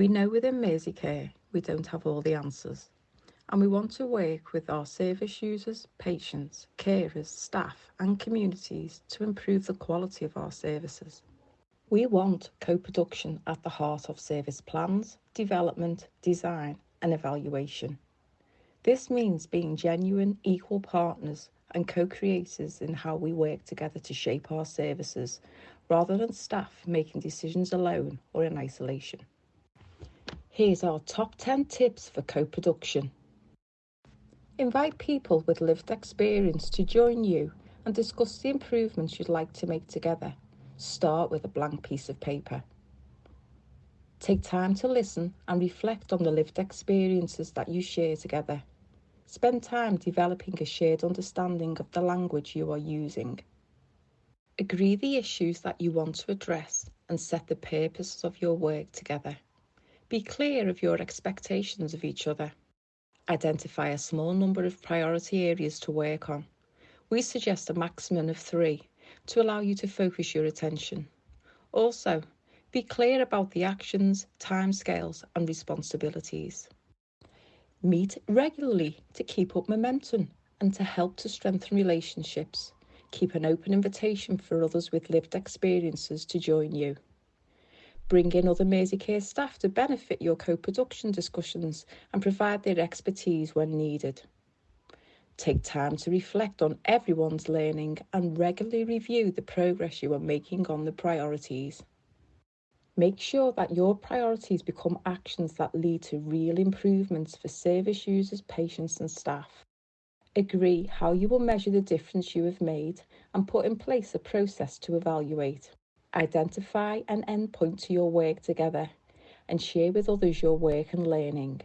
We know within Mersey Care we don't have all the answers and we want to work with our service users, patients, carers, staff and communities to improve the quality of our services. We want co-production at the heart of service plans, development, design and evaluation. This means being genuine equal partners and co-creators in how we work together to shape our services rather than staff making decisions alone or in isolation. Here's our top 10 tips for co-production. Invite people with lived experience to join you and discuss the improvements you'd like to make together. Start with a blank piece of paper. Take time to listen and reflect on the lived experiences that you share together. Spend time developing a shared understanding of the language you are using. Agree the issues that you want to address and set the purposes of your work together. Be clear of your expectations of each other. Identify a small number of priority areas to work on. We suggest a maximum of three to allow you to focus your attention. Also, be clear about the actions, timescales and responsibilities. Meet regularly to keep up momentum and to help to strengthen relationships. Keep an open invitation for others with lived experiences to join you. Bring in other Mersey Care staff to benefit your co-production discussions and provide their expertise when needed. Take time to reflect on everyone's learning and regularly review the progress you are making on the priorities. Make sure that your priorities become actions that lead to real improvements for service users, patients and staff. Agree how you will measure the difference you have made and put in place a process to evaluate. Identify an endpoint to your work together and share with others your work and learning.